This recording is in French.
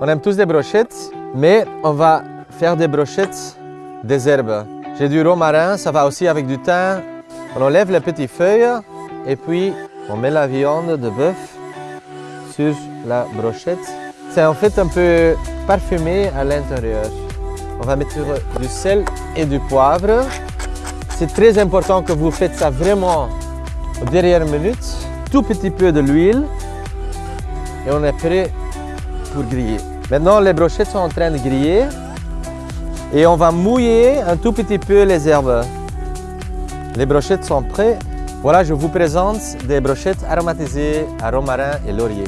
On aime tous des brochettes, mais on va faire des brochettes des herbes. J'ai du romarin, ça va aussi avec du thym. On enlève les petites feuilles et puis on met la viande de bœuf sur la brochette. C'est en fait un peu parfumé à l'intérieur. On va mettre du sel et du poivre. C'est très important que vous faites ça vraiment aux dernières minutes. Tout petit peu de l'huile et on est prêt pour griller. Maintenant, les brochettes sont en train de griller et on va mouiller un tout petit peu les herbes. Les brochettes sont prêtes. Voilà, je vous présente des brochettes aromatisées à romarin et laurier.